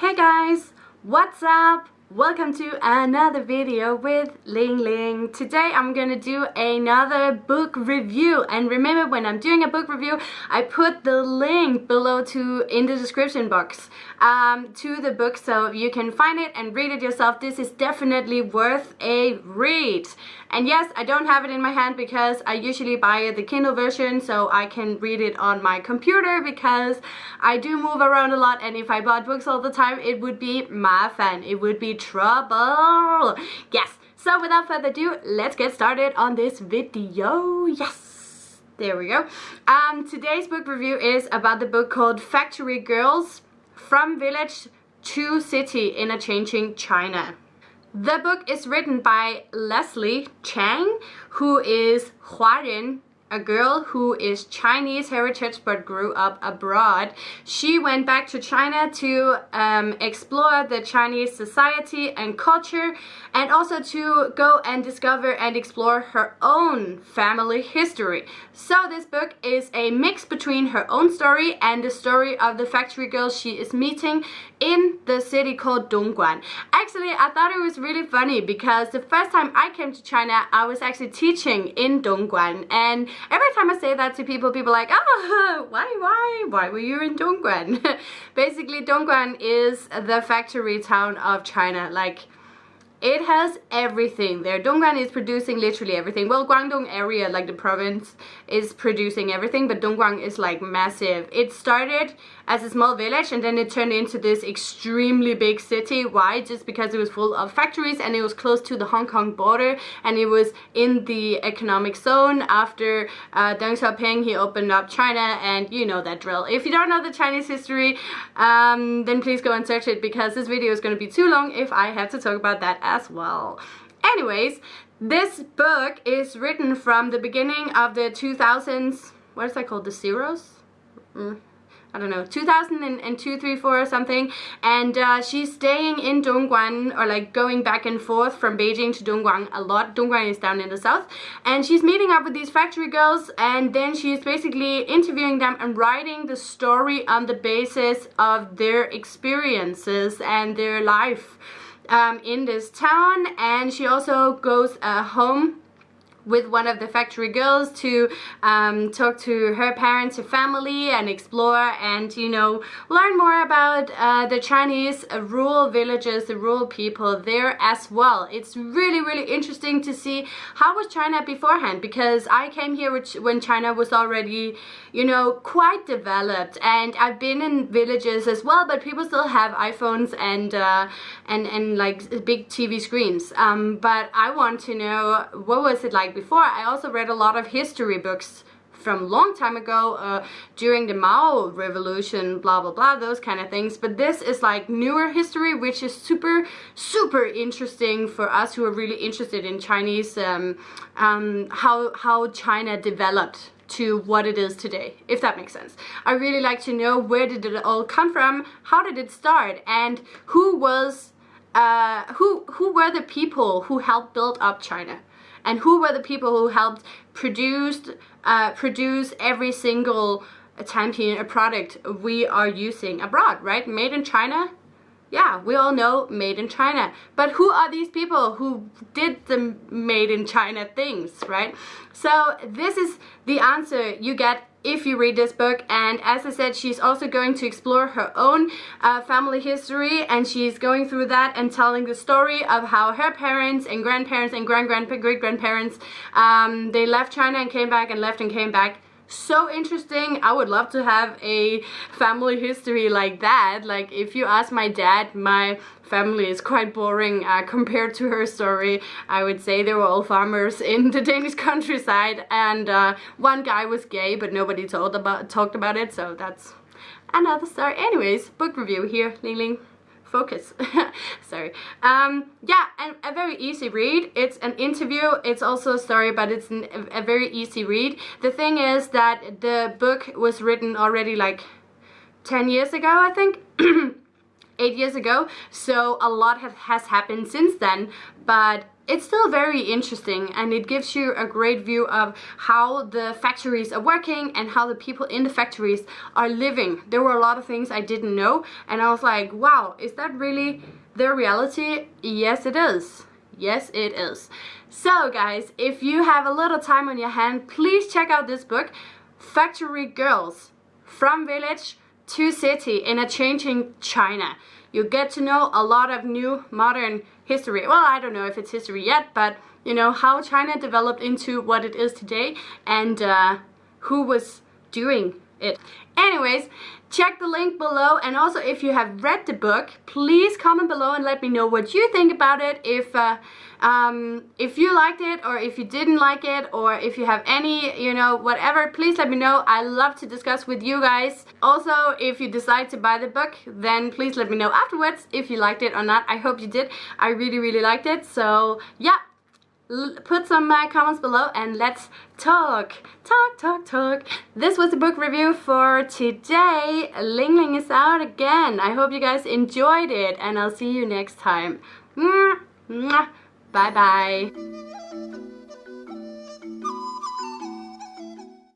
Hey guys, what's up? Welcome to another video with Ling Ling. Today I'm gonna do another book review and remember when I'm doing a book review I put the link below to in the description box um, to the book so you can find it and read it yourself. This is definitely worth a read. And yes, I don't have it in my hand because I usually buy the Kindle version so I can read it on my computer because I do move around a lot and if I bought books all the time it would be my fan. It would be trouble. Yes, so without further ado, let's get started on this video. Yes, there we go. Um, today's book review is about the book called Factory Girls From Village to City in a Changing China. The book is written by Leslie Chang, who is Huaren a girl who is Chinese heritage but grew up abroad. She went back to China to um, explore the Chinese society and culture and also to go and discover and explore her own family history. So this book is a mix between her own story and the story of the factory girl she is meeting in the city called Dongguan. Actually, I thought it was really funny because the first time I came to China, I was actually teaching in Dongguan and every time I say that to people, people are like, oh, why, why, why were you in Dongguan? Basically, Dongguan is the factory town of China. Like, it has everything there. Dongguan is producing literally everything. Well, Guangdong area, like the province, is producing everything, but Dongguan is like massive. It started as a small village and then it turned into this extremely big city. Why? Just because it was full of factories and it was close to the Hong Kong border and it was in the economic zone. After uh, Deng Xiaoping, he opened up China and you know that drill. If you don't know the Chinese history, um, then please go and search it because this video is going to be too long if I have to talk about that as well. Anyways, this book is written from the beginning of the 2000s, what is that called, the zeros? Mm. I don't know, 2002, 3, 4 or something. And uh, she's staying in Dongguan or like going back and forth from Beijing to Dongguan a lot. Dongguan is down in the south. And she's meeting up with these factory girls and then she's basically interviewing them and writing the story on the basis of their experiences and their life um, in this town. And she also goes uh, home with one of the factory girls to um, talk to her parents, her family and explore and you know learn more about uh, the Chinese rural villages, the rural people there as well. It's really really interesting to see how was China beforehand because I came here when China was already you know quite developed and I've been in villages as well but people still have iPhones and uh, and and like big TV screens um, but I want to know what was it like like before, I also read a lot of history books from long time ago uh, during the Mao revolution blah blah blah those kind of things. But this is like newer history which is super super interesting for us who are really interested in Chinese um, um, how how China developed to what it is today if that makes sense. I really like to know where did it all come from how did it start and who was uh, who who were the people who helped build up China and who were the people who helped produce uh, produce every single champion a product we are using abroad right? Made in China yeah we all know made in China. But who are these people who did the made in China things right? So this is the answer you get if you read this book. And as I said she's also going to explore her own uh, family history. And she's going through that and telling the story of how her parents and grandparents and grand-grand-great-grandparents um, they left China and came back and left and came back so interesting. I would love to have a family history like that. Like if you ask my dad my family is quite boring uh, compared to her story. I would say they were all farmers in the danish countryside and uh, one guy was gay but nobody told about talked about it so that's another story. Anyways book review here ling ling focus. Sorry. Um yeah and a very easy read. It's an interview. It's also a story but it's an, a very easy read. The thing is that the book was written already like 10 years ago I think eight years ago, so a lot have, has happened since then, but it's still very interesting and it gives you a great view of how the factories are working and how the people in the factories are living. There were a lot of things I didn't know and I was like, wow, is that really the reality? Yes, it is. Yes, it is. So guys, if you have a little time on your hand, please check out this book, Factory Girls, From Village to City in a Changing China. You get to know a lot of new modern history. Well, I don't know if it's history yet, but you know, how China developed into what it is today and uh, who was doing it. Anyways, check the link below and also if you have read the book, please comment below and let me know what you think about it. If uh, um, if you liked it or if you didn't like it or if you have any, you know, whatever, please let me know. I love to discuss with you guys. Also, if you decide to buy the book, then please let me know afterwards if you liked it or not. I hope you did. I really, really liked it. So, yeah put some uh, comments below and let's talk talk talk talk. This was the book review for today. Ling ling is out again. I hope you guys enjoyed it and i'll see you next time. Bye bye